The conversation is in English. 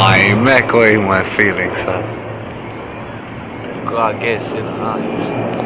I'm echoing my feelings, huh? God, I guess, you know.